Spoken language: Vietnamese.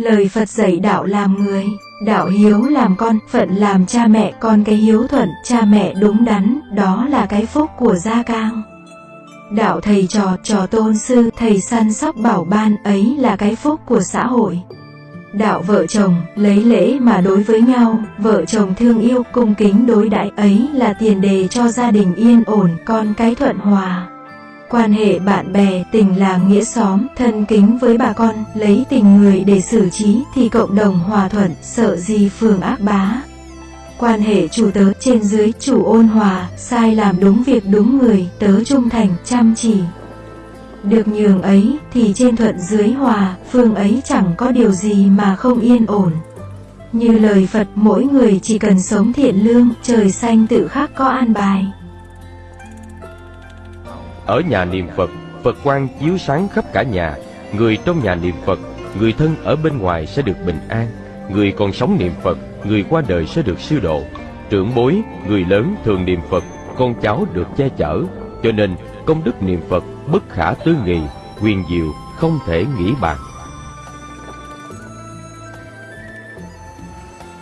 Lời Phật dạy đạo làm người, đạo hiếu làm con, phận làm cha mẹ, con cái hiếu thuận, cha mẹ đúng đắn, đó là cái phúc của gia cang. Đạo thầy trò, trò tôn sư, thầy săn sóc bảo ban, ấy là cái phúc của xã hội. Đạo vợ chồng, lấy lễ mà đối với nhau, vợ chồng thương yêu, cung kính đối đãi ấy là tiền đề cho gia đình yên ổn, con cái thuận hòa. Quan hệ bạn bè, tình làng nghĩa xóm, thân kính với bà con, lấy tình người để xử trí thì cộng đồng hòa thuận, sợ gì phường ác bá. Quan hệ chủ tớ trên dưới, chủ ôn hòa, sai làm đúng việc đúng người, tớ trung thành, chăm chỉ. Được nhường ấy thì trên thuận dưới hòa, phương ấy chẳng có điều gì mà không yên ổn. Như lời Phật, mỗi người chỉ cần sống thiện lương, trời xanh tự khắc có an bài. Ở nhà niệm Phật, Phật quang chiếu sáng khắp cả nhà. Người trong nhà niệm Phật, người thân ở bên ngoài sẽ được bình an. Người còn sống niệm Phật, người qua đời sẽ được siêu độ. Trưởng bối, người lớn thường niệm Phật, con cháu được che chở. Cho nên, công đức niệm Phật bất khả tư nghị, quyền diệu, không thể nghĩ bàn.